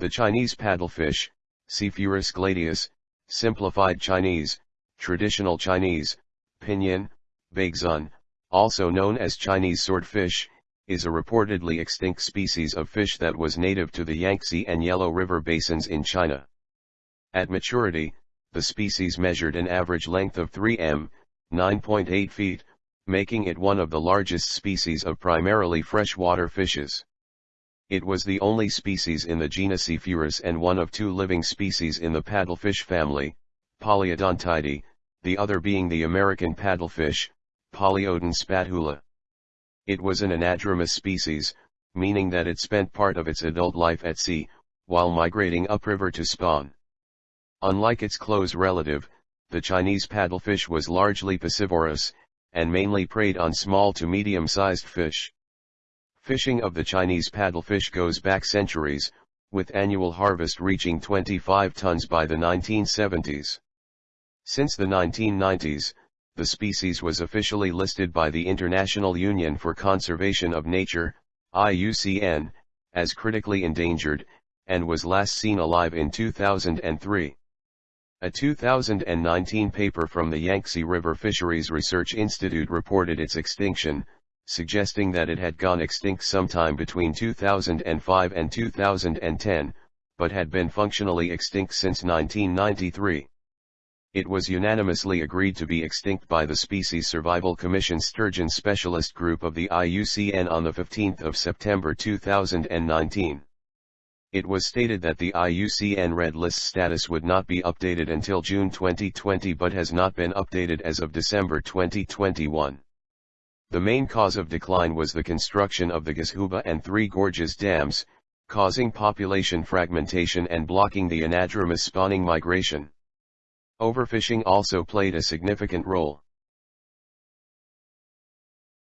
The Chinese paddlefish, Psephurus gladius, simplified Chinese, traditional Chinese, pinyin, baixun, also known as Chinese swordfish, is a reportedly extinct species of fish that was native to the Yangtze and Yellow River basins in China. At maturity, the species measured an average length of 3 m, 9.8 feet, making it one of the largest species of primarily freshwater fishes. It was the only species in the genus Psephurus and one of two living species in the paddlefish family, Polyodontidae, the other being the American paddlefish, Polyodon spathula. It was an anadromous species, meaning that it spent part of its adult life at sea, while migrating upriver to spawn. Unlike its close relative, the Chinese paddlefish was largely piscivorous, and mainly preyed on small to medium-sized fish. Fishing of the Chinese paddlefish goes back centuries, with annual harvest reaching 25 tons by the 1970s. Since the 1990s, the species was officially listed by the International Union for Conservation of Nature, IUCN, as critically endangered, and was last seen alive in 2003. A 2019 paper from the Yangtze River Fisheries Research Institute reported its extinction, suggesting that it had gone extinct sometime between 2005 and 2010, but had been functionally extinct since 1993. It was unanimously agreed to be extinct by the Species Survival Commission Sturgeon Specialist Group of the IUCN on 15 September 2019. It was stated that the IUCN Red List status would not be updated until June 2020 but has not been updated as of December 2021. The main cause of decline was the construction of the Gezhouba and Three Gorges dams, causing population fragmentation and blocking the anadromous spawning migration. Overfishing also played a significant role.